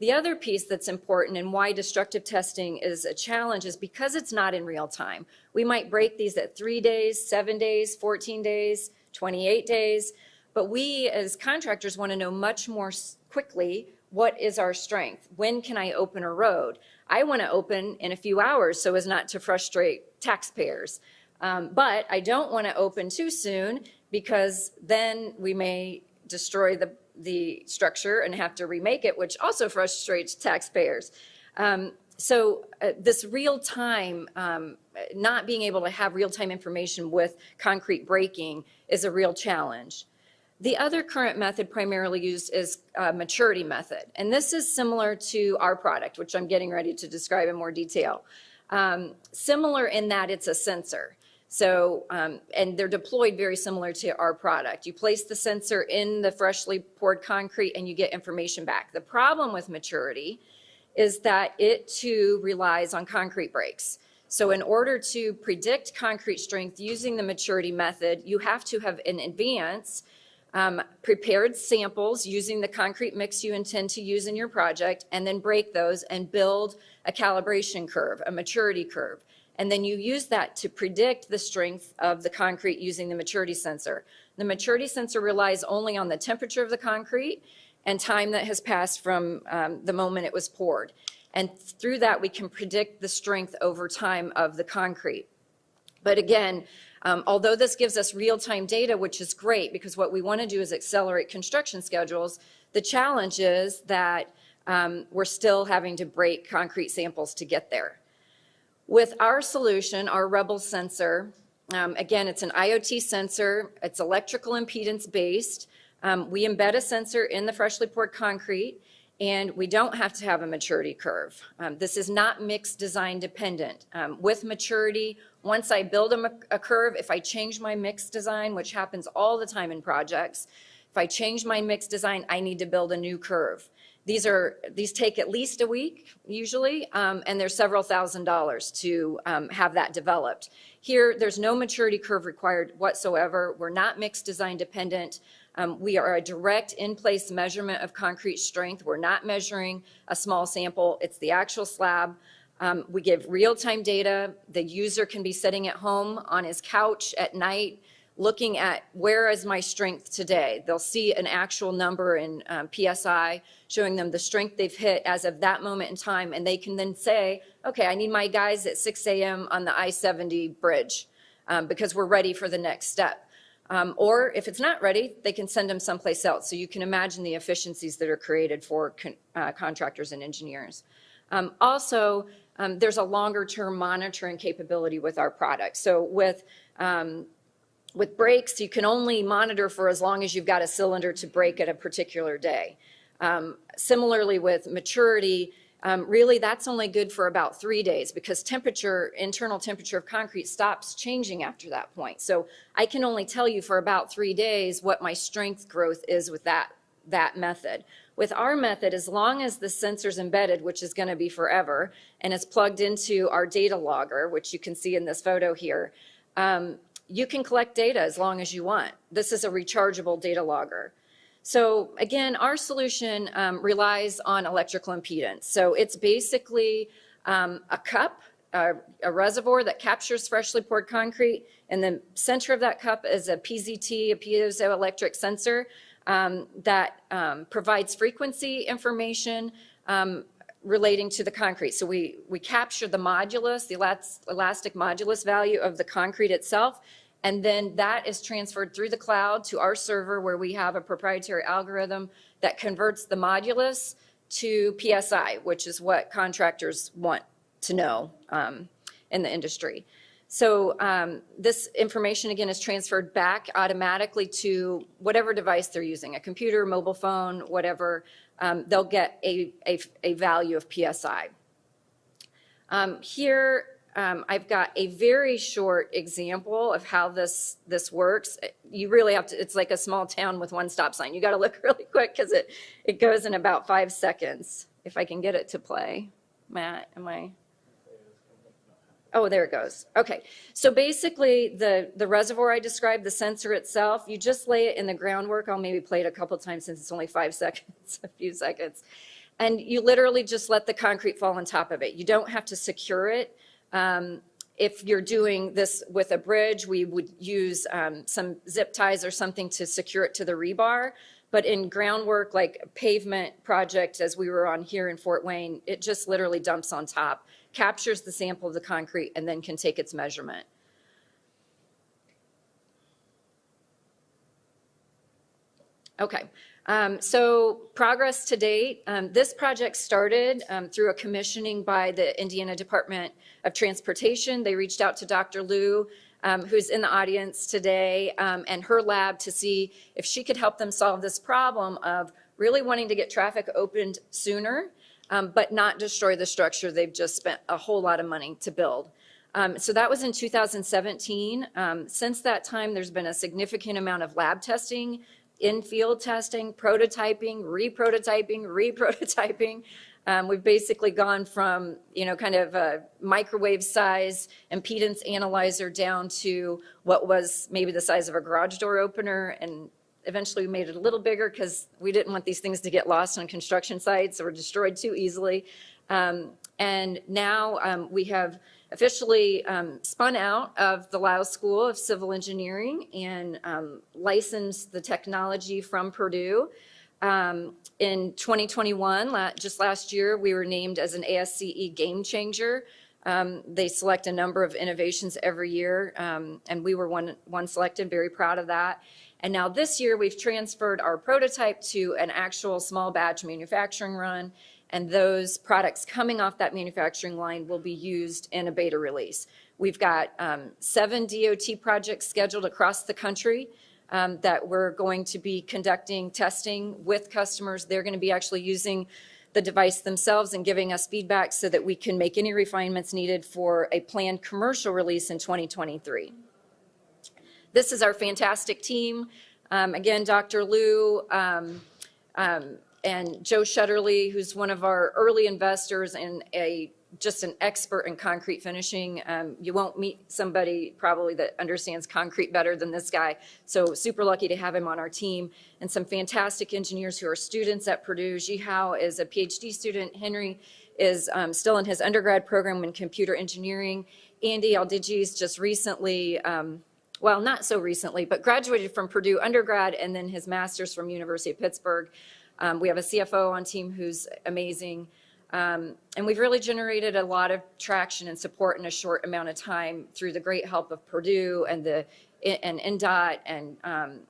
The other piece that's important and why destructive testing is a challenge is because it's not in real time. We might break these at three days, seven days, 14 days, 28 days, but we as contractors want to know much more quickly what is our strength? When can I open a road? I want to open in a few hours so as not to frustrate taxpayers. Um, but I don't want to open too soon because then we may destroy the, the structure and have to remake it, which also frustrates taxpayers. Um, so uh, this real time, um, not being able to have real time information with concrete breaking is a real challenge. The other current method primarily used is a maturity method. And this is similar to our product, which I'm getting ready to describe in more detail. Um, similar in that it's a sensor. So, um, and they're deployed very similar to our product. You place the sensor in the freshly poured concrete and you get information back. The problem with maturity is that it too relies on concrete breaks. So in order to predict concrete strength using the maturity method, you have to have in advance um, prepared samples using the concrete mix you intend to use in your project, and then break those and build a calibration curve, a maturity curve. And then you use that to predict the strength of the concrete using the maturity sensor. The maturity sensor relies only on the temperature of the concrete and time that has passed from um, the moment it was poured. And through that, we can predict the strength over time of the concrete. But again, um, although this gives us real-time data, which is great because what we want to do is accelerate construction schedules, the challenge is that um, we're still having to break concrete samples to get there. With our solution, our Rebel sensor, um, again, it's an IoT sensor. It's electrical impedance based. Um, we embed a sensor in the freshly poured concrete and we don't have to have a maturity curve. Um, this is not mix design dependent. Um, with maturity, once I build a, a, curve, if I change my mix design, which happens all the time in projects, if I change my mix design, I need to build a new curve. These are these take at least a week usually, um, and there's several thousand dollars to um, have that developed. Here, there's no maturity curve required whatsoever. We're not mix design dependent. Um, we are a direct in-place measurement of concrete strength. We're not measuring a small sample. It's the actual slab. Um, we give real-time data. The user can be sitting at home on his couch at night looking at where is my strength today. They'll see an actual number in um, PSI showing them the strength they've hit as of that moment in time and they can then say, okay, I need my guys at 6 a.m. on the I-70 bridge um, because we're ready for the next step. Um, or if it's not ready, they can send them someplace else. So you can imagine the efficiencies that are created for con uh, contractors and engineers. Um, also, um, there's a longer term monitoring capability with our product. So with, um, with brakes, you can only monitor for as long as you've got a cylinder to break at a particular day. Um, similarly with maturity, um, really that's only good for about three days because temperature, internal temperature of concrete stops changing after that point. So I can only tell you for about three days what my strength growth is with that, that method. With our method, as long as the sensor's embedded, which is gonna be forever, and it's plugged into our data logger, which you can see in this photo here, um, you can collect data as long as you want. This is a rechargeable data logger. So again, our solution um, relies on electrical impedance. So it's basically um, a cup, a, a reservoir that captures freshly poured concrete. In the center of that cup is a PZT, a piezoelectric sensor um, that um, provides frequency information um, relating to the concrete. So we, we capture the modulus, the elastic modulus value of the concrete itself, and then that is transferred through the cloud to our server where we have a proprietary algorithm that converts the modulus to PSI, which is what contractors want to know um, in the industry. So um, this information, again, is transferred back automatically to whatever device they're using, a computer, mobile phone, whatever. Um, They'll get a, a, a value of PSI. Um, Here, um, I've got a very short example of how this, this works. You really have to, it's like a small town with one stop sign. You got to look really quick because it, it goes in about five seconds. If I can get it to play. Matt, am I? Oh, there it goes. Okay. So basically, the, the reservoir I described, the sensor itself, you just lay it in the groundwork. I'll maybe play it a couple times since it's only five seconds, a few seconds. And you literally just let the concrete fall on top of it. You don't have to secure it. Um, if you're doing this with a bridge, we would use um, some zip ties or something to secure it to the rebar. But in groundwork, like a pavement project, as we were on here in Fort Wayne, it just literally dumps on top, captures the sample of the concrete, and then can take its measurement. Okay, um, so progress to date. Um, this project started um, through a commissioning by the Indiana Department of Transportation. They reached out to Dr. Liu, um, who's in the audience today, um, and her lab to see if she could help them solve this problem of really wanting to get traffic opened sooner, um, but not destroy the structure they've just spent a whole lot of money to build. Um, so that was in 2017. Um, since that time, there's been a significant amount of lab testing in-field testing, prototyping, re-prototyping, re-prototyping. Um, we've basically gone from, you know, kind of a microwave size impedance analyzer down to what was maybe the size of a garage door opener. And eventually we made it a little bigger because we didn't want these things to get lost on construction sites or destroyed too easily. Um, and now um, we have officially um, spun out of the Lyles School of Civil Engineering and um, licensed the technology from Purdue. Um, in 2021, la just last year, we were named as an ASCE game changer. Um, they select a number of innovations every year, um, and we were one, one selected, very proud of that. And now this year, we've transferred our prototype to an actual small batch manufacturing run, and those products coming off that manufacturing line will be used in a beta release. We've got um, seven DOT projects scheduled across the country um, that we're going to be conducting testing with customers. They're going to be actually using the device themselves and giving us feedback so that we can make any refinements needed for a planned commercial release in 2023. This is our fantastic team. Um, again, Dr. Liu, um, um, and Joe Shutterly, who's one of our early investors and a just an expert in concrete finishing. Um, you won't meet somebody probably that understands concrete better than this guy. So super lucky to have him on our team and some fantastic engineers who are students at Purdue. Jihao is a PhD student. Henry is um, still in his undergrad program in computer engineering. Andy Aldigi's just recently, um, well, not so recently, but graduated from Purdue undergrad and then his master's from University of Pittsburgh. Um, we have a CFO on team who's amazing. Um, and we've really generated a lot of traction and support in a short amount of time through the great help of Purdue and the and INDOT and um,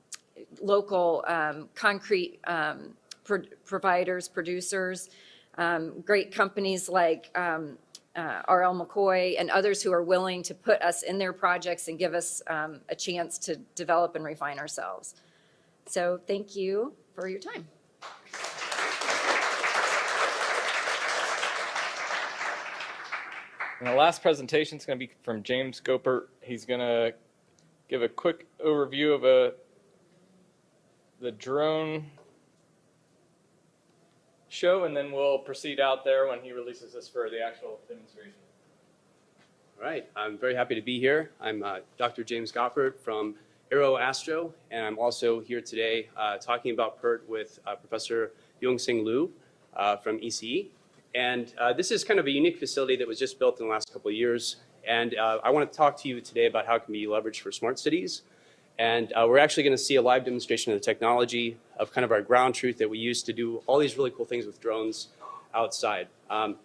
local um, concrete um, pro providers, producers, um, great companies like um, uh, RL McCoy and others who are willing to put us in their projects and give us a chance to develop and refine ourselves. So thank you for your time. And the last presentation is going to be from James Goppert. He's going to give a quick overview of a the drone show, and then we'll proceed out there when he releases this for the actual demonstration. All right, I'm very happy to be here. I'm uh, Dr. James Goppert from Aero Astro, and I'm also here today uh, talking about PURT with uh, Professor Yong-Sing Liu uh, from ECE. And uh, this is kind of a unique facility that was just built in the last couple of years. And uh, I want to talk to you today about how it can be leveraged for smart cities. And uh, we're actually going to see a live demonstration of the technology of kind of our ground truth that we use to do all these really cool things with drones outside. Um,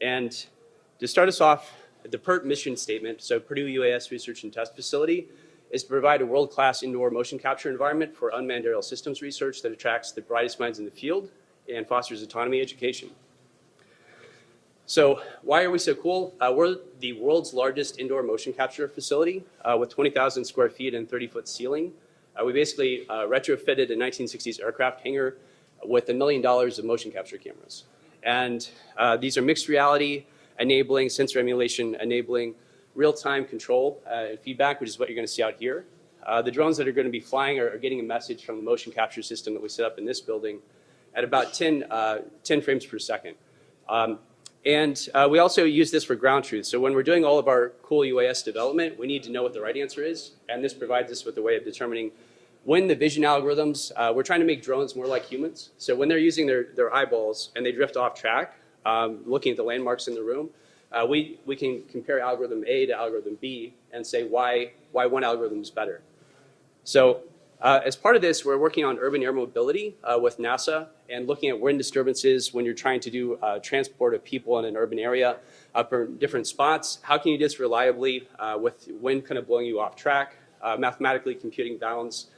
and to start us off, the PURT mission statement, so Purdue UAS Research and Test Facility, is to provide a world-class indoor motion capture environment for unmanned aerial systems research that attracts the brightest minds in the field and fosters autonomy education. So why are we so cool? Uh, we're the world's largest indoor motion capture facility uh, with 20,000 square feet and 30-foot ceiling. Uh, we basically uh, retrofitted a 1960s aircraft hangar with a million dollars of motion capture cameras. And uh, these are mixed reality, enabling sensor emulation, enabling real-time control uh, and feedback, which is what you're going to see out here. The drones that are going to be flying are, are, getting a message from the motion capture system that we set up in this building at about 10, uh, 10 frames per second. Um, and uh, we also use this for ground truth. So when we're doing all of our cool UAS development, we need to know what the right answer is. And this provides us with a way of determining when the vision algorithms, uh, we're trying to make drones more like humans. So when they're using their, their eyeballs and they drift off track, um, looking at the landmarks in the room, uh, we, we can compare algorithm A to algorithm B and say why, why one algorithm is better. So uh, as part of this, we're working on urban air mobility uh, with NASA and looking at wind disturbances when you're trying to do uh, transport of people in an urban area uh, for different spots. How can you do this reliably uh, with wind kind of blowing you off track, uh, mathematically computing bounds.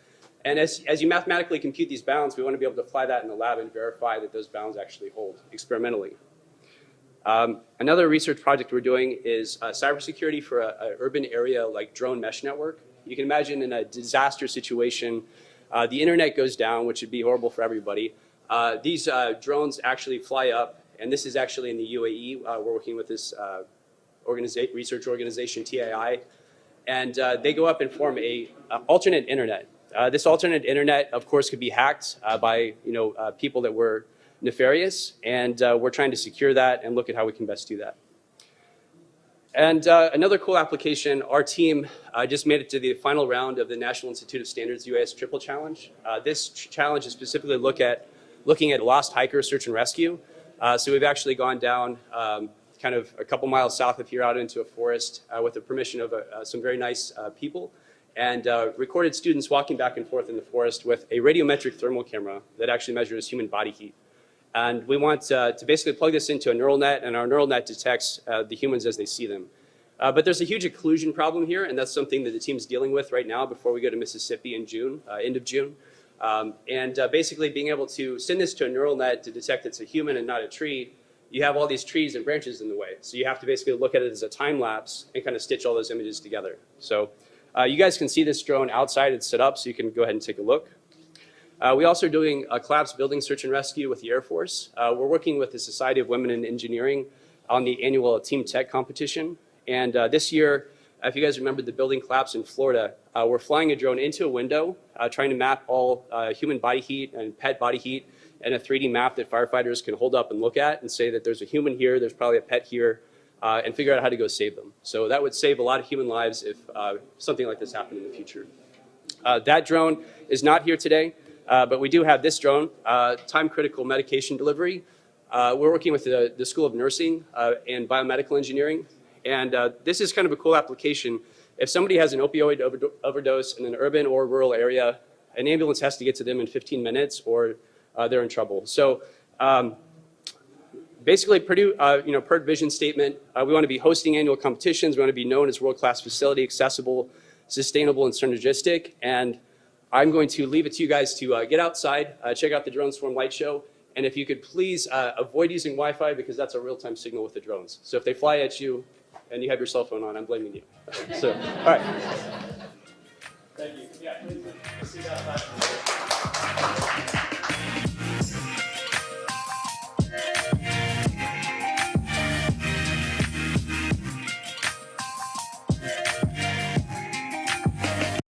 And as, as you mathematically compute these bounds, we want to be able to apply that in the lab and verify that those bounds actually hold experimentally. Um, another research project we're doing is cybersecurity for an urban area like drone mesh network. You can imagine in a disaster situation, uh, the internet goes down, which would be horrible for everybody. Uh, these uh, drones actually fly up, and this is actually in the UAE. Uh, we're working with this uh, organiza research organization, TAI, and uh, they go up and form a alternate internet. this alternate internet, of course, could be hacked by you know people that were nefarious, and we're trying to secure that and look at how we can best do that. And uh, another cool application, our team uh, just made it to the final round of the National Institute of Standards UAS Triple Challenge. Uh, this ch challenge is specifically look at, looking at lost hiker search and rescue. Uh, so we've actually gone down um, kind of a couple miles south of here out into a forest uh, with the permission of uh, some very nice people and recorded students walking back and forth in the forest with a radiometric thermal camera that actually measures human body heat. And we want uh, to basically plug this into a neural net, and our neural net detects uh, the humans as they see them. Uh, but there's a huge occlusion problem here, and that's something that the team's dealing with right now before we go to Mississippi in June, uh, end of June. Um, and uh, basically being able to send this to a neural net to detect it's a human and not a tree, you have all these trees and branches in the way. So you have to basically look at it as a time lapse and kind of stitch all those images together. So uh, you guys can see this drone outside. It's set up, so you can go ahead and take a look. Uh, we also are doing a collapse building search and rescue with the Air Force. Uh, we're working with the Society of Women in Engineering on the annual Team Tech competition. And uh, this year, if you guys remember the building collapse in Florida, uh, we're flying a drone into a window, uh, trying to map all uh, human body heat and pet body heat and a 3D map that firefighters can hold up and look at and say that there's a human here, there's probably a pet here, and figure out how to go save them. So that would save a lot of human lives if something like this happened in the future. that drone is not here today. Uh, but we do have this drone, uh, time-critical medication delivery. Uh, we're working with the, the, School of Nursing uh, and Biomedical Engineering. And uh, this is kind of a cool application. If somebody has an opioid over overdose in an urban or rural area, an ambulance has to get to them in 15 minutes or uh, they're in trouble. So um, basically, Purdue, you know, PURT vision statement, we want to be hosting annual competitions. We want to be known as world-class facility, accessible, sustainable, and synergistic. And I'm going to leave it to you guys to uh, get outside, uh, check out the Drone Swarm Light Show, and if you could please uh, avoid using Wi-Fi because that's a real-time signal with the drones. So if they fly at you and you have your cell phone on, I'm blaming you. so, all right. Thank you. Yeah,